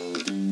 Mm-hmm.